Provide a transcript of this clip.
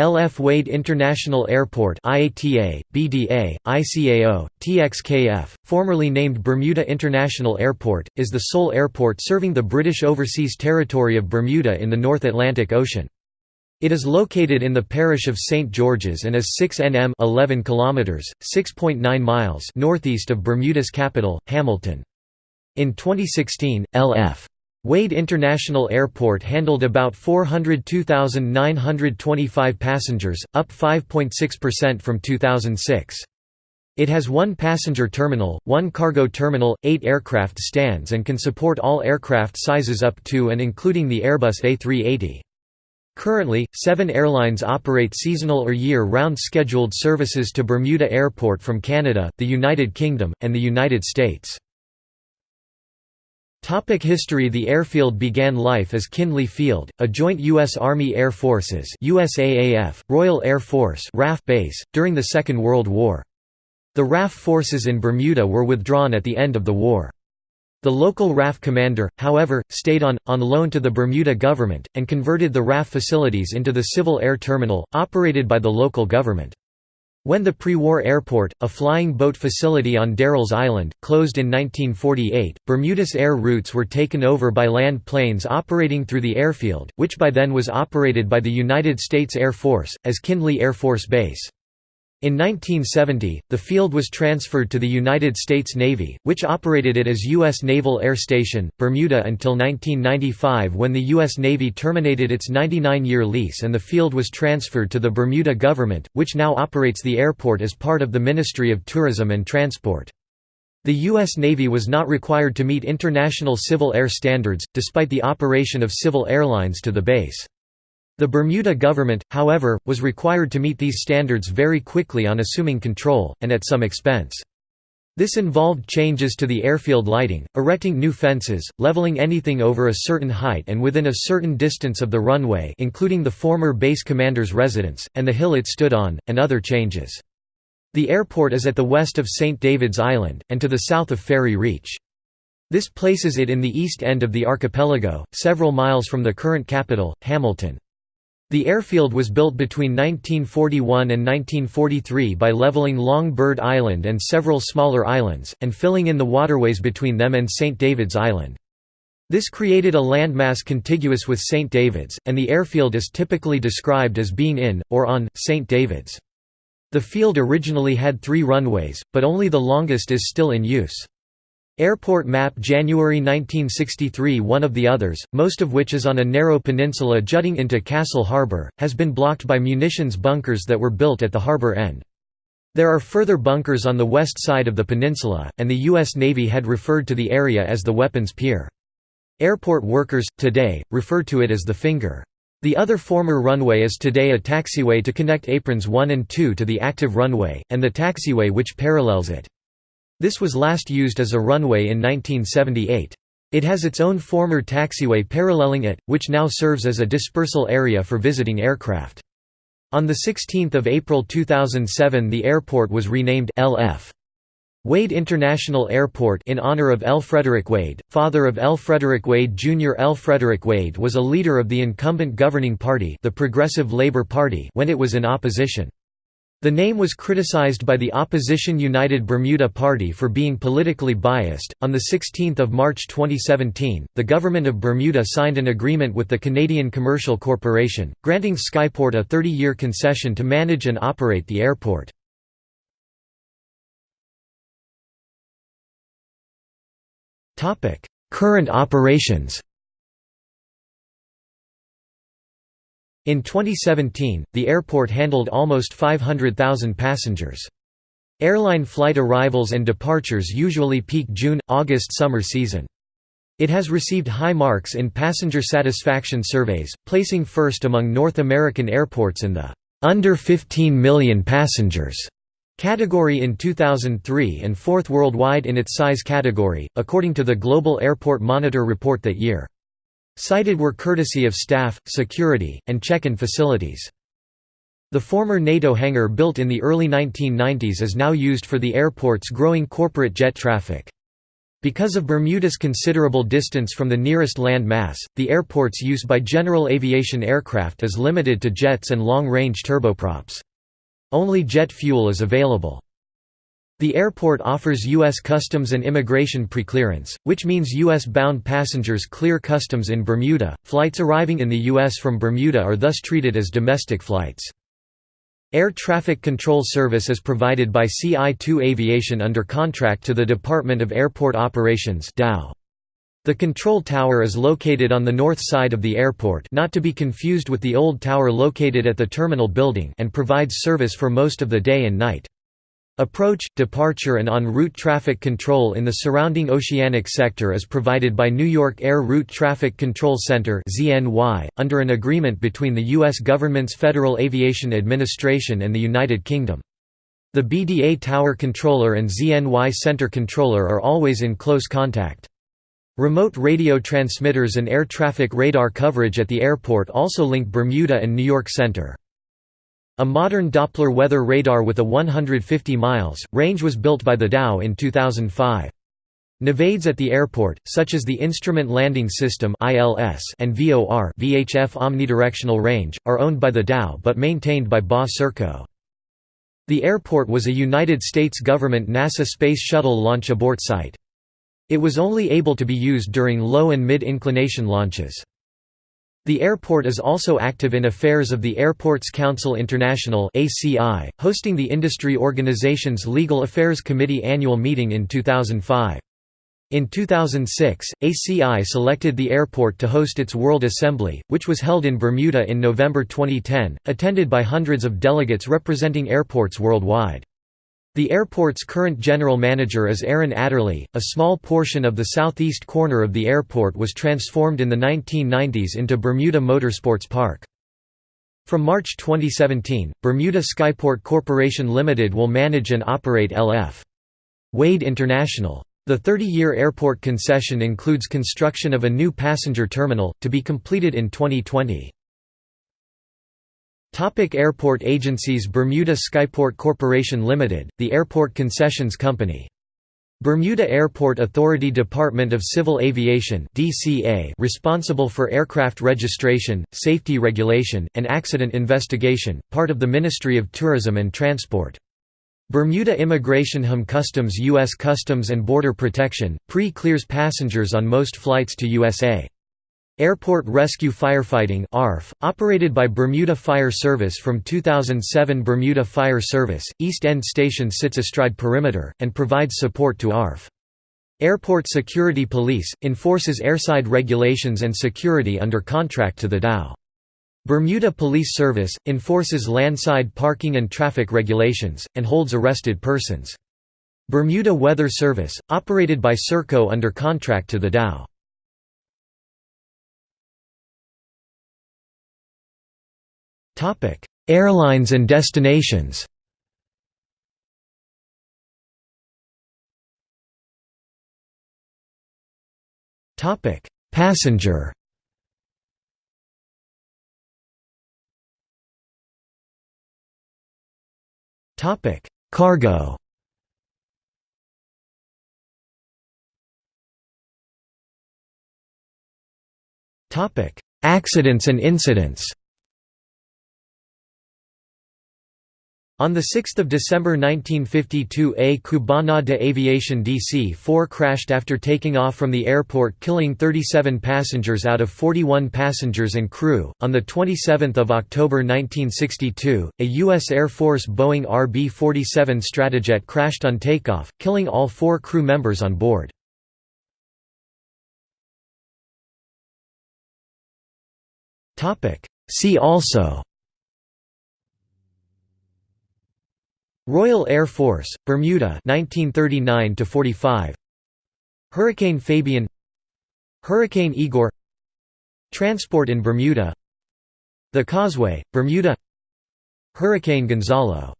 LF Wade International Airport IATA, BDA, ICAO, TXKF, formerly named Bermuda International Airport, is the sole airport serving the British Overseas Territory of Bermuda in the North Atlantic Ocean. It is located in the parish of St George's and is 6 nm 11 kilometers, 6.9 miles northeast of Bermuda's capital, Hamilton. In 2016, L.F. Wade International Airport handled about 402,925 passengers, up 5.6% from 2006. It has one passenger terminal, one cargo terminal, eight aircraft stands and can support all aircraft sizes up to and including the Airbus A380. Currently, seven airlines operate seasonal or year-round scheduled services to Bermuda Airport from Canada, the United Kingdom, and the United States. Topic history The airfield began life as Kindley Field, a joint U.S. Army Air Forces USAAF, Royal Air Force RAF base, during the Second World War. The RAF forces in Bermuda were withdrawn at the end of the war. The local RAF commander, however, stayed on, on loan to the Bermuda government, and converted the RAF facilities into the Civil Air Terminal, operated by the local government. When the pre-war airport, a flying boat facility on Darrells Island, closed in 1948, Bermuda's air routes were taken over by land planes operating through the airfield, which by then was operated by the United States Air Force, as Kindley Air Force Base. In 1970, the field was transferred to the United States Navy, which operated it as U.S. Naval Air Station, Bermuda until 1995 when the U.S. Navy terminated its 99-year lease and the field was transferred to the Bermuda government, which now operates the airport as part of the Ministry of Tourism and Transport. The U.S. Navy was not required to meet international civil air standards, despite the operation of civil airlines to the base. The Bermuda government, however, was required to meet these standards very quickly on assuming control, and at some expense. This involved changes to the airfield lighting, erecting new fences, leveling anything over a certain height and within a certain distance of the runway including the former base commander's residence, and the hill it stood on, and other changes. The airport is at the west of St. David's Island, and to the south of Ferry Reach. This places it in the east end of the archipelago, several miles from the current capital, Hamilton. The airfield was built between 1941 and 1943 by leveling Long Bird Island and several smaller islands, and filling in the waterways between them and St. David's Island. This created a landmass contiguous with St. David's, and the airfield is typically described as being in, or on, St. David's. The field originally had three runways, but only the longest is still in use. Airport map January 1963 One of the others, most of which is on a narrow peninsula jutting into Castle Harbour, has been blocked by munitions bunkers that were built at the harbour end. There are further bunkers on the west side of the peninsula, and the U.S. Navy had referred to the area as the Weapons Pier. Airport workers, today, refer to it as the Finger. The other former runway is today a taxiway to connect aprons 1 and 2 to the active runway, and the taxiway which parallels it. This was last used as a runway in 1978. It has its own former taxiway paralleling it, which now serves as a dispersal area for visiting aircraft. On 16 April 2007 the airport was renamed L.F. Wade International Airport in honor of L. Frederick Wade, father of L. Frederick Wade Jr. L. Frederick Wade was a leader of the incumbent governing party the Progressive Labour Party when it was in opposition. The name was criticized by the opposition United Bermuda Party for being politically biased. On the 16th of March 2017, the government of Bermuda signed an agreement with the Canadian Commercial Corporation, granting Skyport a 30-year concession to manage and operate the airport. Topic: Current operations. In 2017, the airport handled almost 500,000 passengers. Airline flight arrivals and departures usually peak June–August summer season. It has received high marks in passenger satisfaction surveys, placing first among North American airports in the «under 15 million passengers» category in 2003 and fourth worldwide in its size category, according to the Global Airport Monitor report that year. Cited were courtesy of staff, security, and check-in facilities. The former NATO hangar built in the early 1990s is now used for the airport's growing corporate jet traffic. Because of Bermuda's considerable distance from the nearest land mass, the airport's use by general aviation aircraft is limited to jets and long-range turboprops. Only jet fuel is available. The airport offers U.S. Customs and Immigration preclearance, which means U.S.-bound passengers clear customs in Bermuda. Flights arriving in the U.S. from Bermuda are thus treated as domestic flights. Air Traffic Control Service is provided by CI2 Aviation under contract to the Department of Airport Operations The control tower is located on the north side of the airport not to be confused with the old tower located at the terminal building and provides service for most of the day and night. Approach, departure and en route traffic control in the surrounding oceanic sector is provided by New York Air Route Traffic Control Center under an agreement between the U.S. government's Federal Aviation Administration and the United Kingdom. The BDA Tower Controller and ZNY Center Controller are always in close contact. Remote radio transmitters and air traffic radar coverage at the airport also link Bermuda and New York Center. A modern Doppler weather radar with a 150 miles range was built by the Dow in 2005. Navaids at the airport, such as the Instrument Landing System and VOR VHF omnidirectional range, are owned by the Dow but maintained by BA Serco. The airport was a United States government NASA Space Shuttle launch abort site. It was only able to be used during low and mid-inclination launches. The airport is also active in affairs of the Airports Council International hosting the industry organization's Legal Affairs Committee annual meeting in 2005. In 2006, ACI selected the airport to host its World Assembly, which was held in Bermuda in November 2010, attended by hundreds of delegates representing airports worldwide. The airport's current general manager is Aaron Adderley. A small portion of the southeast corner of the airport was transformed in the 1990s into Bermuda Motorsports Park. From March 2017, Bermuda Skyport Corporation Limited will manage and operate LF. Wade International. The 30-year airport concession includes construction of a new passenger terminal, to be completed in 2020. Topic airport agencies Bermuda Skyport Corporation Limited, the airport concessions company. Bermuda Airport Authority Department of Civil Aviation DCA responsible for aircraft registration, safety regulation, and accident investigation, part of the Ministry of Tourism and Transport. Bermuda Immigration HM Customs U.S. Customs and Border Protection, pre-clears passengers on most flights to USA. Airport Rescue Firefighting ARF, operated by Bermuda Fire Service from 2007 Bermuda Fire Service, East End Station sits astride perimeter, and provides support to ARF. Airport Security Police, enforces airside regulations and security under contract to the Dow. Bermuda Police Service, enforces landside parking and traffic regulations, and holds arrested persons. Bermuda Weather Service, operated by Serco under contract to the Dow. Airlines and destinations. Topic: Passenger. Topic: Cargo. Topic: Accidents and incidents On 6 December 1952 a Cubana de Aviación DC-4 crashed after taking off from the airport killing 37 passengers out of 41 passengers and crew. On 27 October 1962, a U.S. Air Force Boeing RB-47 Stratojet crashed on takeoff, killing all four crew members on board. See also Royal Air Force, Bermuda 1939 45 Hurricane Fabian. Hurricane Igor. Transport in Bermuda. The Causeway, Bermuda. Hurricane Gonzalo